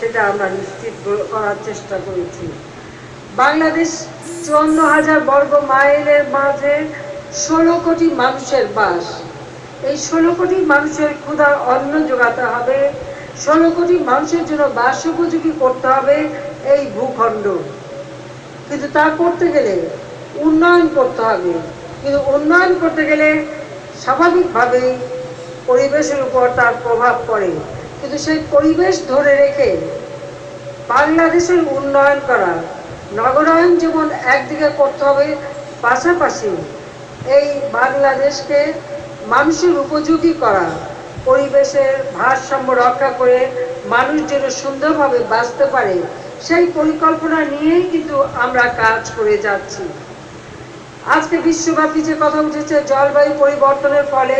সেটা আমরা নিশ্চিত করার চেষ্টা করেছি। বাংলাদেশ চুয়ান্ন হাজার বর্গ মাইলের মাঝে ষোলো কোটি মানুষের বাস। এই ষোলো কোটি মানুষের ক্ষুধার অন্ন যোগাতে হবে। ষোলো কোটি মানুষের জন্য বাস উপযোগী করতে হবে এই ভূখণ্ড। কিন্তু তা করতে গেলে উন্নয়ন করতে হবে। কিন্তু উন্নয়ন করতে গেলে স্বাভাবিকভাবেই পরিবেশের উপর তার প্রভাব পড়ে। কিন্তু সেই পরিবেশ ধরে রেখে বাংলাদেশের উন্নয়ন করা নগরায়ন যেমন একদিকে করতে হবে, পাশাপাশি এই বাংলাদেশকে মানুষের উপযোগী করা পরিবেশের ভারসাম্য রক্ষা করে মানুষ যেন সুন্দরভাবে বাঁচতে পারে, সেই পরিকল্পনা নিয়েই কিন্তু আমরা কাজ করে যাচ্ছি। আজকে বিশ্বব্যাপী যে কথা উঠেছে, জলবায়ু পরিবর্তনের ফলে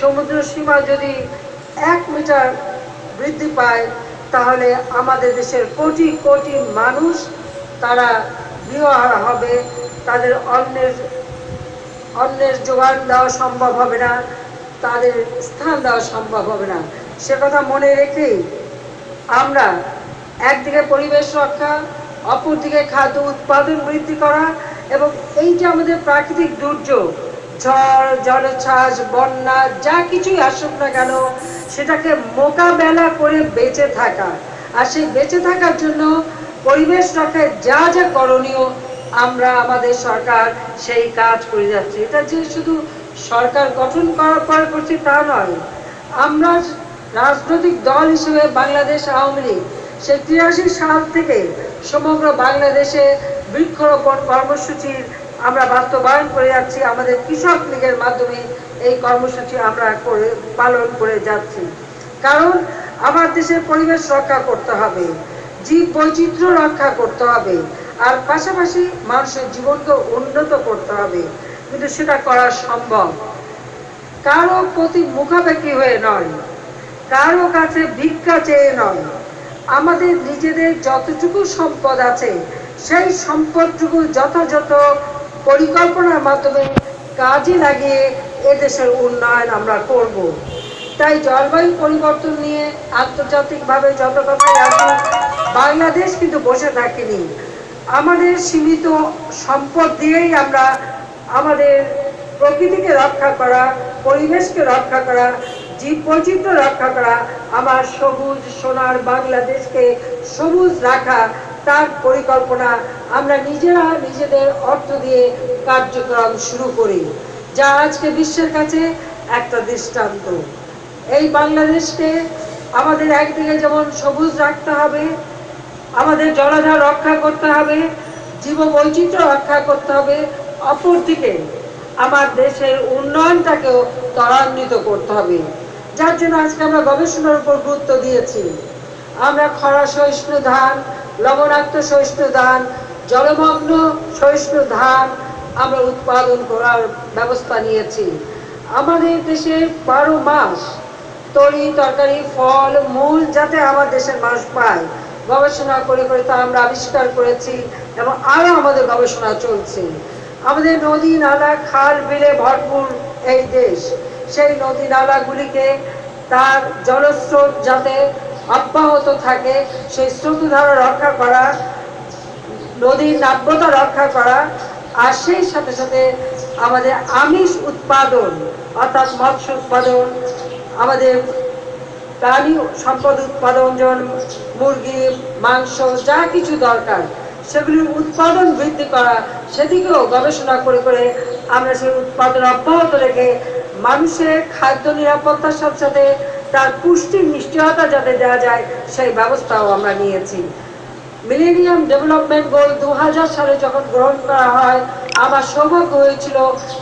সমুদ্র সীমা যদি এক মিটার বৃদ্ধি পায়, তাহলে আমাদের দেশের কোটি কোটি মানুষ তারা গৃহহারা হবে, তাদের অন্যের অন্যের যোগান দেওয়া সম্ভব হবে না, তাদের স্থান দেওয়া সম্ভব হবে না। সে কথা মনে রেখেই আমরা একদিকে পরিবেশ রক্ষা, অপরদিকে খাদ্য উৎপাদন বৃদ্ধি করা এবং এই যে আমাদের প্রাকৃতিক দুর্যোগ। ঝড় জলোচ্ছ্বাস বন্যা, যা কিছুই আসুক না কেন, সেটাকে মোকাবেলা করে বেঁচে থাকা। আর সেই বেঁচে থাকার জন্য পরিবেশ রক্ষায় যা যা করণীয় আমরা আমাদের সরকার সেই কাজ করে যাচ্ছে। এটা যে শুধু সরকার গঠন করার পর করছি তা নয়। আমরা রাজনৈতিক দল হিসেবে বাংলাদেশ আওয়ামী লীগ সে তিরাশি সাল থেকে সমগ্র বাংলাদেশে বৃক্ষরোপণ কর্মসূচির আমরা বাস্তবায়ন করে যাচ্ছি, আমাদের কৃষক লীগের মাধ্যমে এই কর্মসূচি আমরা করে, পালন করে যাচ্ছি। কারণ আমার দেশের পরিবেশ রক্ষা করতে হবে, জীব বৈচিত্র্য রক্ষা করতে হবে, আর পাশাপাশি মানুষের জীবনকে উন্নত করতে হবে। কিন্তু সেটা করা সম্ভব। কারও প্রতি মুখাপেক্ষি হয়ে নয়, কারও কাছে ভিক্ষা চেয়ে নয়। আমাদের নিজেদের যতটুকু সম্পদ আছে, সেই সম্পদটুকু যথাযথ পরিকল্পনার মাধ্যমে কাজে লাগিয়ে এদেশের উন্নয়ন আমরা করব। তাই জলবায়ু পরিবর্তন নিয়ে আন্তর্জাতিকভাবে যত কথাই আসুক বাংলাদেশ কিন্তু বসে থাকেনি আমাদের সীমিত সম্পদ দিয়েই আমরা আমাদের প্রকৃতিকে রক্ষা করা, পরিবেশকে রক্ষা করা জীব বৈচিত্র্য রক্ষা করা, আমার সবুজ সোনার বাংলাদেশকে সবুজ রাখা তার পরিকল্পনা আমরা নিজেরা নিজেদের অর্থ দিয়ে কার্যক্রম শুরু করি, যা আজকে বিশ্বের কাছে একটা দৃষ্টান্ত। এই বাংলাদেশকে আমাদের একদিকে যেমন সবুজ রাখতে হবে, আমাদের জলাধার রক্ষা করতে হবে, জীব বৈচিত্র্য রক্ষা করতে হবে, অপরদিকে আমার দেশের উন্নয়নটাকেও ত্বরান্বিত করতে হবে। যার জন্য আজকে আমরা গবেষণার উপর গুরুত্ব দিয়েছি। আমরা খরা, সহিষ্ণু, ধান লবণাক্ত সহিষ্ণু ধান জলমগ্ন সহিষ্ণু ধান আমরা উৎপাদন করার ব্যবস্থা নিয়েছি। আমাদের দেশে বারো মাস তরি, তরকারি, ফল, মূল যাতে আমার দেশের মানুষ পায়, গবেষণা করে করে তা আমরা আবিষ্কার করেছি এবং আরও আমাদের গবেষণা চলছে। আমাদের নদী, নালা, খাল, বিলে ভরপুর এই দেশ। সেই নদী, নালাগুলিকে তার জলস্রোত যাতে অব্যাহত থাকে, সেই স্রোতধারা রক্ষা করা, নদীর নাব্যতা রক্ষা করা, আর সেই সাথে সাথে আমাদের আমিষ উৎপাদন, অর্থাৎ মৎস্য উৎপাদন, আমাদের প্রাণী সম্পদ উৎপাদন, যেমন মুরগি, মাংস, যা কিছু দরকার, সেগুলির উৎপাদন বৃদ্ধি করা, সেদিকেও গবেষণা করে করে আমরা সেই উৎপাদন অব্যাহত রেখে মানুষের খাদ্য নিরাপত্তার সাথে সাথে তার পুষ্টির নিশ্চয়তা যাতে দেওয়া যায়, সেই ব্যবস্থাও আমরা নিয়েছি। মিলেনিয়াম ডেভেলপমেন্ট গোল দু হাজার সালে যখন গ্রহণ করা হয়, আমার সৌভাগ্য হয়েছিল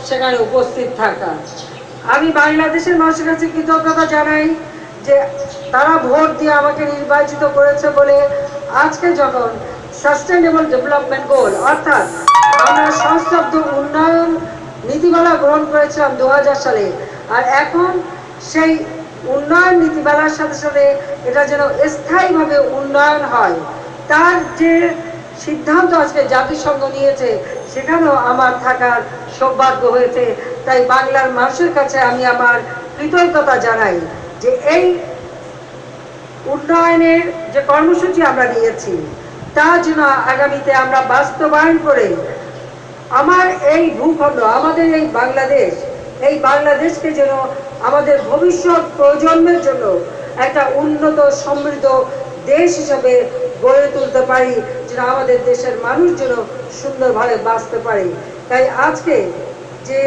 সেখানে উপস্থিত থাকা। আমি বাংলাদেশের মানুষের কাছে কৃতজ্ঞতা জানাই যে তারা ভোট দিয়ে আমাকে নির্বাচিত করেছে বলে আজকে যখন সাস্টেনেবল ডেভেলপমেন্ট গোল অর্থাৎ আমরা সংস্তব্ধ উন্নয়ন নীতিমালা গ্রহণ করেছিলাম দু হাজার সালে, আর এখন সেই উন্নয়ন নীতিমালার সাথে সাথে এটা যেন স্থায়ীভাবে উন্নয়ন হয়। তার যে সিদ্ধান্ত আজকে জাতিসংঘ নিয়েছে, সেখানেও আমার থাকার সৌভাগ্য হয়েছে। তাই বাংলার মানুষের কাছে আমি আমার কৃতজ্ঞতা জানাই যে এই উন্নয়নের যে কর্মসূচি আমরা নিয়েছি, তা যেন আগামীতে আমরা বাস্তবায়ন করে আমার এই ভূখণ্ড, আমাদের এই বাংলাদেশ, এই বাংলাদেশকে যেন আমাদের ভবিষ্যৎ প্রজন্মের জন্য একটা উন্নত, সমৃদ্ধ দেশ হিসাবে গড়ে তুলতে পারি, যেন আমাদের দেশের মানুষ যেন সুন্দরভাবে বাঁচতে পারে। তাই আজকে যে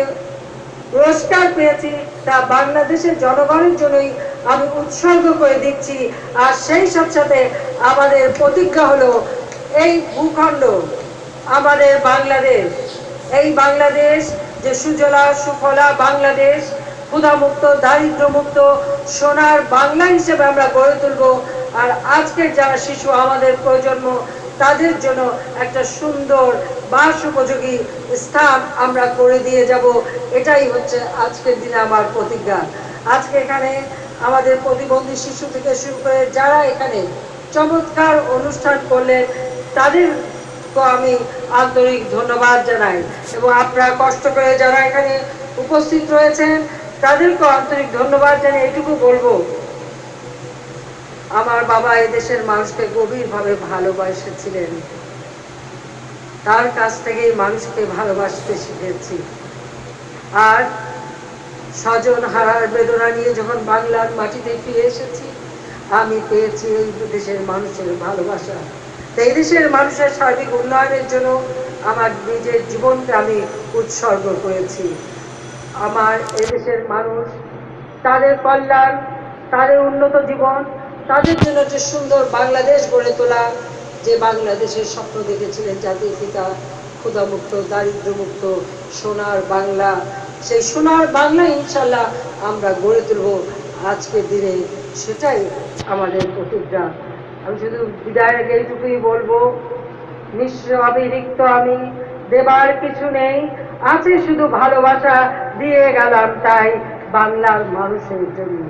পুরস্কার পেয়েছি, তা বাংলাদেশের জনগণের জন্যই আমি উৎসর্গ করে দিচ্ছি। আর সেই সাথে সাথে আমাদের প্রতিজ্ঞা হলো, এই ভূখণ্ড, আমাদের বাংলাদেশ, এই বাংলাদেশ যে সুজলা সুফলা বাংলাদেশ ক্ষুধামুক্ত, দারিদ্র্যমুক্ত, সোনার বাংলা হিসেবে আমরা গড়ে তুলব। আর আজকের যারা শিশু, আমাদের প্রজন্ম, তাদের জন্য একটা সুন্দর বাস উপযোগী স্থান আমরা করে দিয়ে যাব। এটাই হচ্ছে আজকের দিনে আমার প্রতিজ্ঞা। আজকে এখানে আমাদের প্রতিবন্ধী শিশু থেকে শুরু করে যারা এখানে চমৎকার অনুষ্ঠান করলেন তাদের আমি আন্তরিক ধন্যবাদ জানাই। এবং আপনারা কষ্ট করে যারা এখানে উপস্থিত রয়েছেন তাদেরকে আন্তরিক ধন্যবাদ জানিয়ে এটুকু বলব। আমার বাবা এদেশের মানুষকে গভীরভাবে ভালোবাসেছিলেন। তার কাছ থেকেই মানুষকে ভালোবাসতে শিখেছি। আর স্বজন হারার বেদনা নিয়ে যখন বাংলার মাটিতে ফিরে এসেছি, আমি পেয়েছি এই দেশের মানুষের ভালোবাসা। তো এই দেশের মানুষের সার্বিক উন্নয়নের জন্য আমার নিজের জীবনকে আমি উৎসর্গ করেছি। আমার এদেশের মানুষ, তাদের কল্যাণ, তাদের উন্নত জীবন, তাদের জন্য যে সুন্দর বাংলাদেশ গড়ে তোলা, যে বাংলাদেশের স্বপ্ন দেখেছিলেন জাতির পিতা, ক্ষুধামুক্ত, দারিদ্র্যমুক্ত, সোনার বাংলা, সেই সোনার বাংলা ইনশাল্লাহ আমরা গড়ে তুলব আজকের দিনে। সেটাই আমাদের প্রতিজ্ঞা। আমি শুধু বিদায়ের আগে এইটুকুই বলব নিঃস্ব অবিরিক্ত আমি, দেবার কিছু নেই, আছে শুধু ভালোবাসা দিয়ে গেলাম তাই বাংলার মানুষের জন্য।